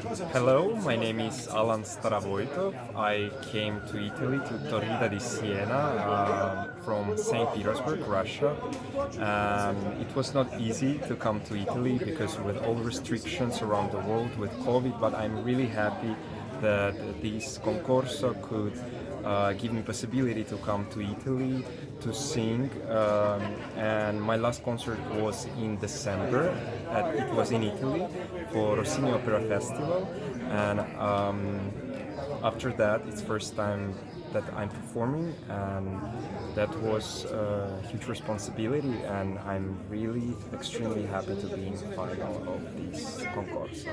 Hello, my name is Alan Staravoitov. I came to Italy, to Torrita di Siena, uh, from St. Petersburg, Russia. Um, it was not easy to come to Italy because with all restrictions around the world with COVID, but I'm really happy that this concorso could uh, give me possibility to come to Italy to sing um, and my last concert was in December at, it was in Italy for Rossini Opera Festival and um, after that it's first time that I'm performing and that was a huge responsibility and I'm really extremely happy to be in final of this concourse.